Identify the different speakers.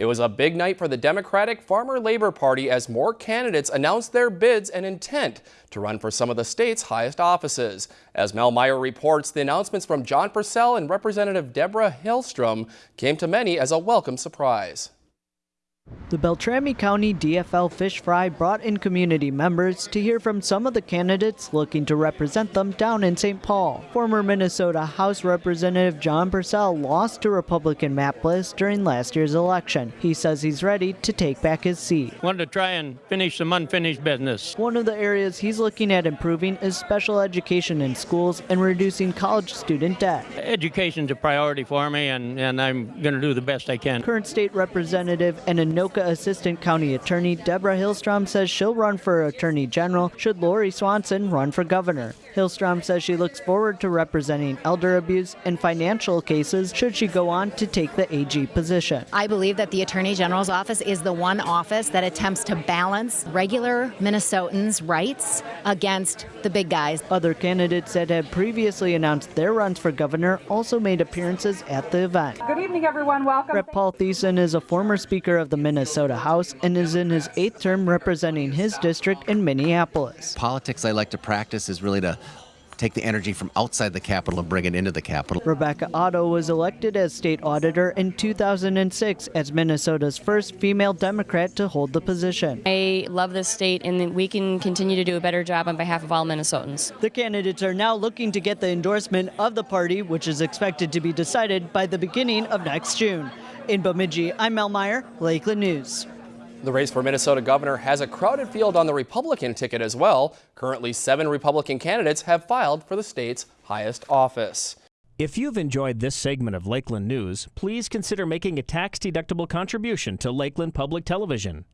Speaker 1: It was a big night for the Democratic Farmer Labor Party as more candidates announced their bids and intent to run for some of the state's highest offices. As Mel Meyer reports, the announcements from John Persell and Representative Deborah Hilstrom came to many as a welcome surprise.
Speaker 2: The Beltrami County DFL Fish Fry brought in community members to hear from some of the candidates looking to represent them down in St. Paul. Former Minnesota House Representative John Persell lost to Republican Matt Bliss during last year's election. He says he's ready to take back his seat.
Speaker 3: Wanted to try and finish some unfinished business.
Speaker 2: One of the areas he's looking at improving is special education in schools and reducing college student debt.
Speaker 3: Education's a priority for me, and, and I'm going to do the best I can.
Speaker 2: Current state representative and Anoka Assistant County Attorney Deborah Hilstrom says she'll run for Attorney General should Lori Swanson run for governor. Hilstrom says she looks forward to representing elder abuse and financial cases should she go on to take the AG position.
Speaker 4: I believe that the Attorney General's office is the one office that attempts to balance regular Minnesotans' rights against the big guys.
Speaker 2: Other candidates that have previously announced their runs for governor also made appearances at the event.
Speaker 5: Good evening, everyone. Welcome.
Speaker 2: Rep. Paul Thissen is a former Speaker of the Minnesota House and is in his eighth term representing his district in Minneapolis.
Speaker 6: Politics I like to practice is really to take the energy from outside the Capitol and bring it into the Capitol.
Speaker 2: Rebecca Otto was elected as state auditor in 2006 as Minnesota's first female Democrat to hold the position.
Speaker 7: I love this state and we can continue to do a better job on behalf of all Minnesotans.
Speaker 2: The candidates are now looking to get the endorsement of the party, which is expected to be decided by the beginning of next June. In Bemidji, I'm Mel Meyer, Lakeland News.
Speaker 1: The race for Minnesota governor has a crowded field on the Republican ticket as well. Currently, seven Republican candidates have filed for the state's highest office.
Speaker 8: If you've enjoyed this segment of Lakeland News, please consider making a tax-deductible contribution to Lakeland Public Television.